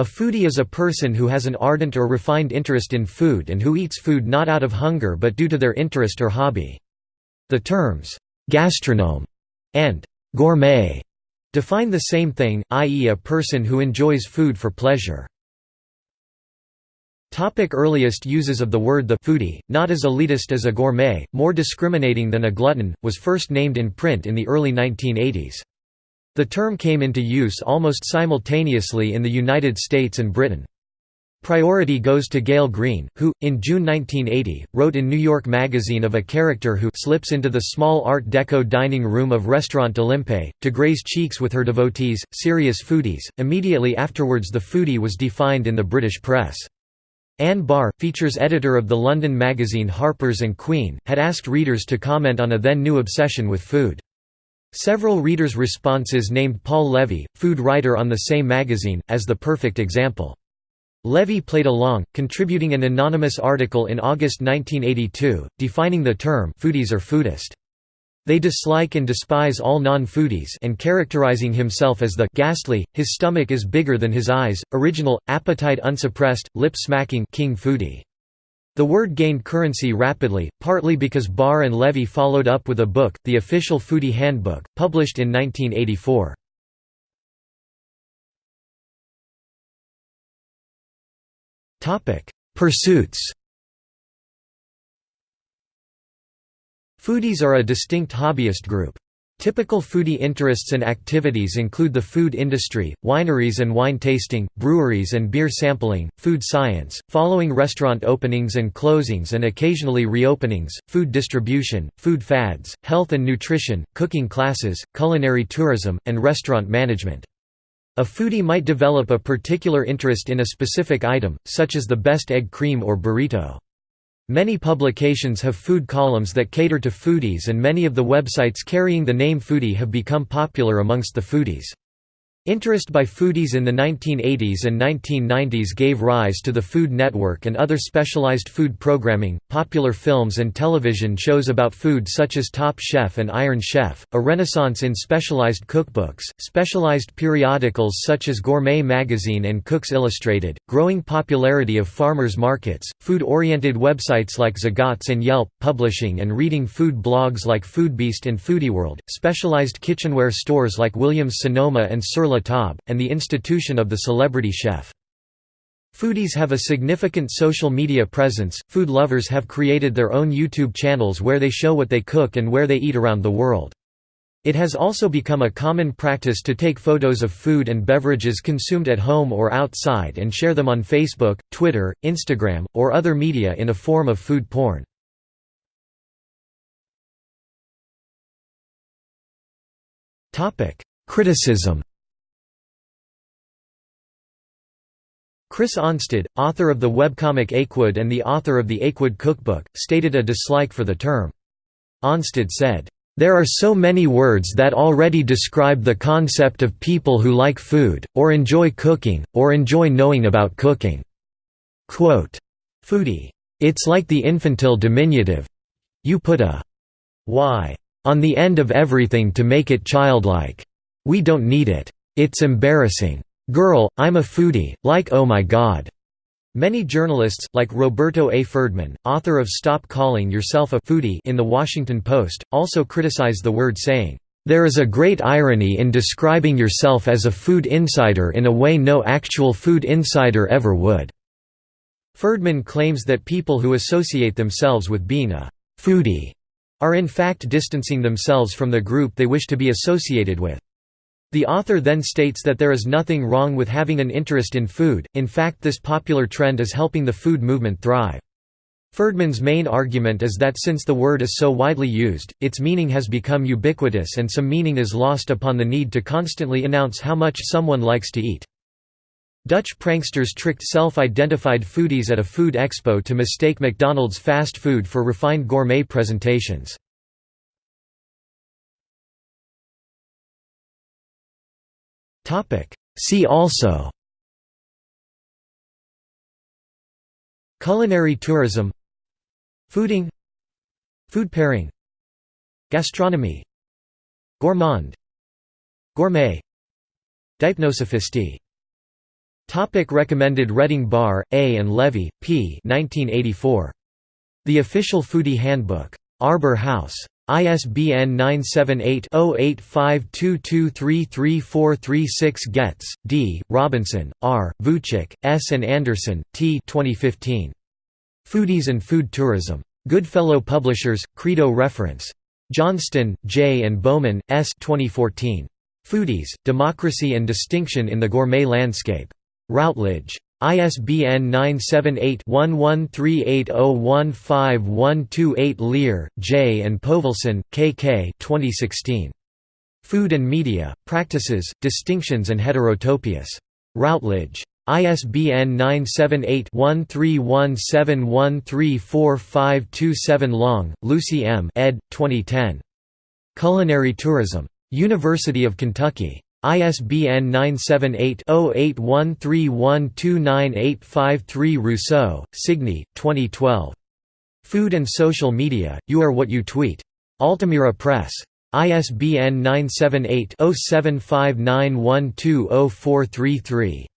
A foodie is a person who has an ardent or refined interest in food and who eats food not out of hunger but due to their interest or hobby. The terms, gastronome and gourmet define the same thing, i.e. a person who enjoys food for pleasure. Topic earliest uses of the word the foodie, not as elitist as a gourmet, more discriminating than a glutton, was first named in print in the early 1980s. The term came into use almost simultaneously in the United States and Britain. Priority goes to Gael Greene, who, in June 1980, wrote in New York Magazine of a character who slips into the small Art Deco dining room of Restaurant Olympe, to graze cheeks with her devotees, serious foodies. Immediately afterwards the foodie was defined in the British press. Ann Barr, features editor of the London magazine Harper's and Queen, had asked readers to comment on a then new obsession with food. Several readers' responses named Paul Levy, food writer on the same magazine, as the perfect example. Levy played along, contributing an anonymous article in August 1982, defining the term foodies or foodist. They dislike and despise all non-foodies and characterizing himself as the ghastly, his stomach is bigger than his eyes, original, appetite unsuppressed, lip-smacking king foodie. The word gained currency rapidly, partly because Barr and Levy followed up with a book, The Official Foodie Handbook, published in 1984. Pursuits Foodies are a distinct hobbyist group. Typical foodie interests and activities include the food industry, wineries and wine tasting, breweries and beer sampling, food science, following restaurant openings and closings and occasionally reopenings, food distribution, food fads, health and nutrition, cooking classes, culinary tourism, and restaurant management. A foodie might develop a particular interest in a specific item, such as the best egg cream or burrito. Many publications have food columns that cater to foodies and many of the websites carrying the name foodie have become popular amongst the foodies. Interest by foodies in the 1980s and 1990s gave rise to the Food Network and other specialized food programming, popular films and television shows about food such as Top Chef and Iron Chef, a renaissance in specialized cookbooks, specialized periodicals such as Gourmet Magazine and Cooks Illustrated, growing popularity of farmers markets, food-oriented websites like Zagat's and Yelp, publishing and reading food blogs like Foodbeast and Foodieworld, specialized kitchenware stores like Williams-Sonoma and Sur And the institution of the celebrity chef. Foodies have a significant social media presence, food lovers have created their own YouTube channels where they show what they cook and where they eat around the world. It has also become a common practice to take photos of food and beverages consumed at home or outside and share them on Facebook, Twitter, Instagram, or other media in a form of food porn. Criticism Chris Onstad, author of the webcomic Achewood and the author of the Achewood Cookbook, stated a dislike for the term. Onstad said, "...there are so many words that already describe the concept of people who like food, or enjoy cooking, or enjoy knowing about cooking." Quote, Foodie. It's like the infantile diminutive. You put a y on the end of everything to make it childlike. We don't need it. It's embarrassing. Girl, I'm a foodie, like oh my god. Many journalists, like Roberto A. Ferdman, author of Stop Calling Yourself a Foodie in The Washington Post, also criticize the word saying, "...there is a great irony in describing yourself as a food insider in a way no actual food insider ever would." Ferdman claims that people who associate themselves with being a «foodie» are in fact distancing themselves from the group they wish to be associated with. The author then states that there is nothing wrong with having an interest in food, in fact this popular trend is helping the food movement thrive. Ferdman's main argument is that since the word is so widely used, its meaning has become ubiquitous and some meaning is lost upon the need to constantly announce how much someone likes to eat. Dutch pranksters tricked self-identified foodies at a food expo to mistake McDonald's fast food for refined gourmet presentations. See also Culinary tourism Fooding Food pairing Gastronomy Gourmand Gourmet Dipnosophisty Topic recommended Reading Barr, A. and Levy, P. 1984. The Official Foodie Handbook. Arbor House. ISBN 978-0852233436 Getz, D., Robinson, R., Vucek, S. and Andersson, T. 2015. Foodies and Food Tourism. Goodfellow Publishers, Credo Reference. Johnston, J. and Baumann, S. 2014. Foodies, Democracy and Distinction in the Gourmet Landscape. Routledge. ISBN 978-1138015128 Leer, J. and Povlsen, K. K. 2016. Food and Media, Practices, Distinctions and Heterotopias. Routledge. ISBN 978-1317134527 Long, Lucy M. ed. 2010. Culinary Tourism. University of Kentucky. ISBN 978-0813129853 Rousseau, Signe, 2012. Food and Social Media, You Are What You Tweet. Altamira Press. ISBN 978 0759120433.